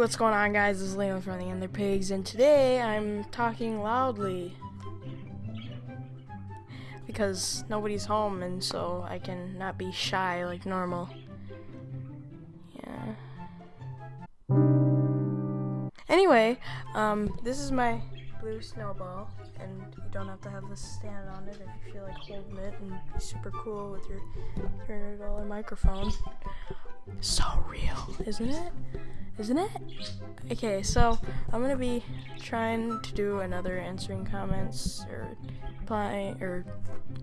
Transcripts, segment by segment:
what's going on guys? Is Leon from the Ender Pigs and today I'm talking loudly because nobody's home and so I can not be shy like normal. Yeah. Anyway, um, this is my blue snowball and you don't have to have the stand on it if you feel like holding it and be super cool with your $300 microphone. So real, isn't it? Isn't it? Okay, so I'm gonna be trying to do another answering comments or replying or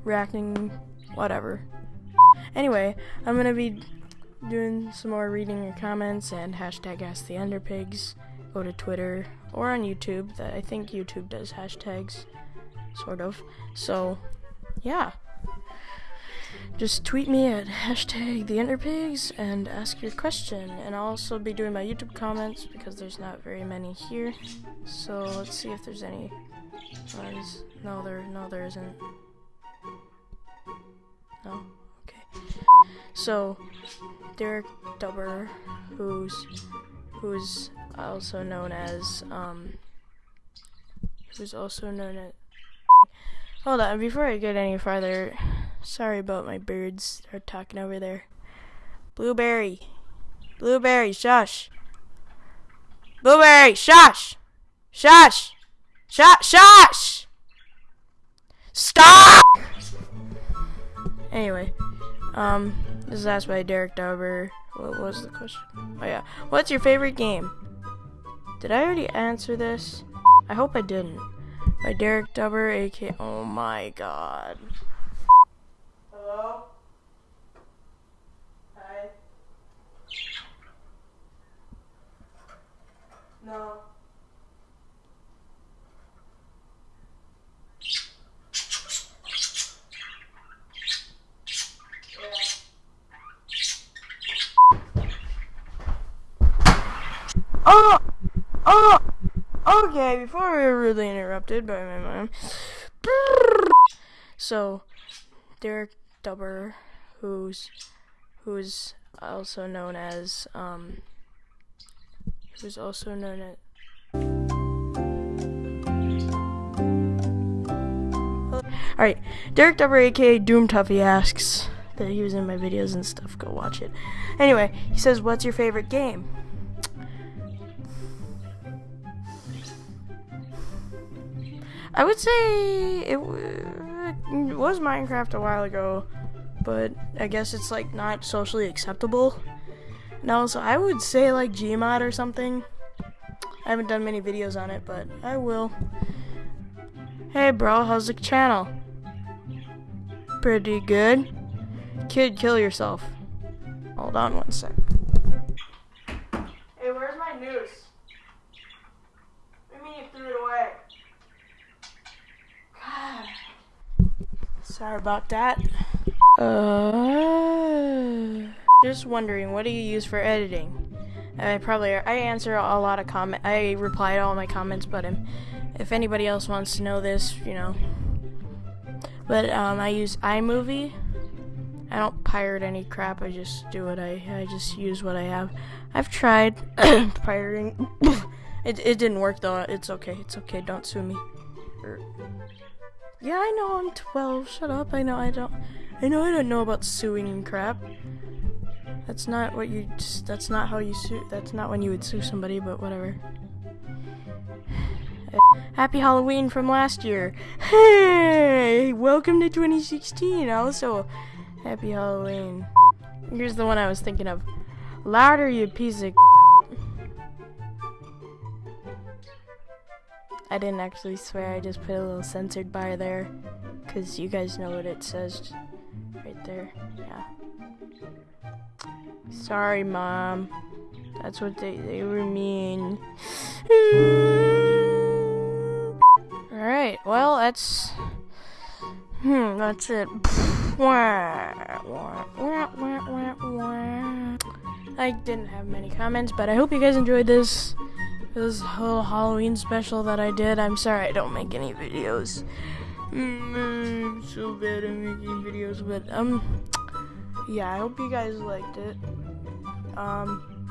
reacting, whatever. Anyway, I'm gonna be doing some more reading your comments and hashtag ask the Enderpigs. Go to Twitter or on YouTube. That I think YouTube does hashtags, sort of. So, yeah just tweet me at hashtag the Enderpigs and ask your question. And I'll also be doing my YouTube comments because there's not very many here. So let's see if there's any oh, ones. No, there, no, there isn't. No, okay. So Derek Dubber, who's who's also known as um, who's also known as. Hold on, before I get any farther. Sorry about my birds are talking over there. Blueberry. Blueberry, shush. Blueberry, shush. Shush. Shush, shush. Stop! Anyway, um, this is asked by Derek Dauber. What was the question? Oh yeah. What's your favorite game? Did I already answer this? I hope I didn't. By Derek Dubber, aka. Oh my god. Hello? Hi. No. Oh! Oh! Okay, before we were rudely interrupted by my mom. So, Derek Dubber, who's who's also known as um, who's also known as Alright, Derek Dubber, aka Doom Tuffy, asks that he was in my videos and stuff. Go watch it. Anyway, he says, What's your favorite game? I would say it, it was Minecraft a while ago but I guess it's like not socially acceptable. No, so I would say like Gmod or something. I haven't done many videos on it, but I will. Hey bro, how's the channel? Pretty good. Kid, kill yourself. Hold on one sec. Hey, where's my noose? What do you mean you threw it away? God. Sorry about that. Uh, just wondering, what do you use for editing? I probably I answer a lot of comment. I reply to all my comments, but if anybody else wants to know this, you know. But um, I use iMovie. I don't pirate any crap. I just do what I I just use what I have. I've tried pirating. it it didn't work though. It's okay. It's okay. Don't sue me. Yeah, I know I'm 12. Shut up. I know I don't. I know I don't know about suing and crap. That's not what you. That's not how you sue. That's not when you would sue somebody. But whatever. Happy Halloween from last year. Hey, welcome to 2016. Also, happy Halloween. Here's the one I was thinking of. Louder, you piece of. I didn't actually swear. I just put a little censored bar there, cause you guys know what it says right there. Yeah. Sorry, Mom. That's what they, they were mean. Alright, well, that's... Hmm, that's it. I didn't have many comments, but I hope you guys enjoyed this this whole Halloween special that I did. I'm sorry I don't make any videos. Mm, I'm so bad at making videos, but um, yeah, I hope you guys liked it. Um,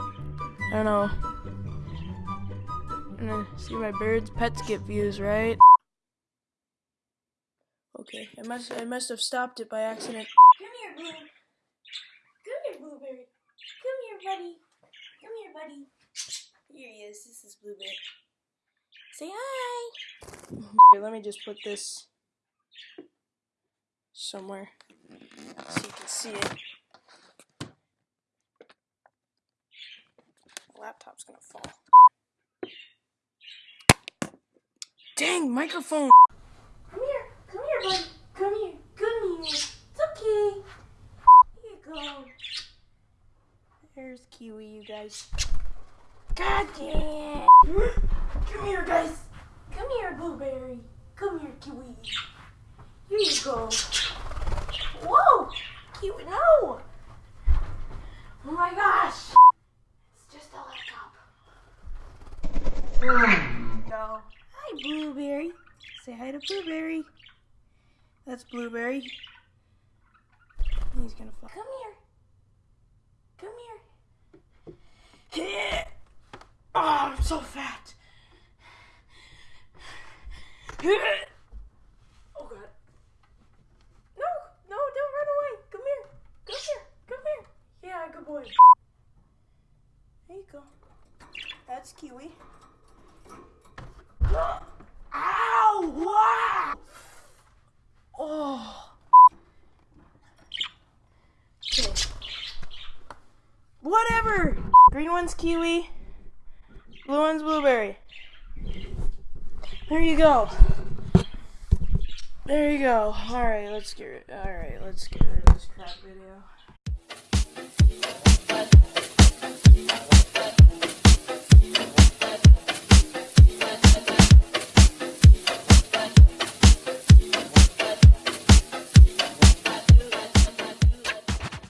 I don't know. I'm gonna see my birds. Pets get views, right? Okay, I must I must have stopped it by accident. Come here, Blue. Come here, Blueberry. Come here, buddy. Come here, buddy. Here he is. This is Blueberry. Say hi. Here, let me just put this somewhere so you can see it. The laptop's gonna fall. Dang, microphone! Come here. Come here, buddy. Come here. Come here. It's okay. Here you go. There's Kiwi, you guys. God damn. Come here, guys. Come here, Blueberry. Come here, Kiwi. Here you go. Whoa! Kiwi, no! Oh my gosh! It's just a laptop. No. Hi, Blueberry. Say hi to Blueberry. That's Blueberry. He's gonna fall. Come here. Come here. Oh, I'm so fat. Oh god. No, no, don't run away. Come here. Come here. Come here. Yeah, good boy. There you go. That's Kiwi. Ow! Wow! Oh. Whatever. Green one's kiwi. Blue one's blueberry. There you go. There you go. All right, let's get rid. All right, let's get rid of this crap video.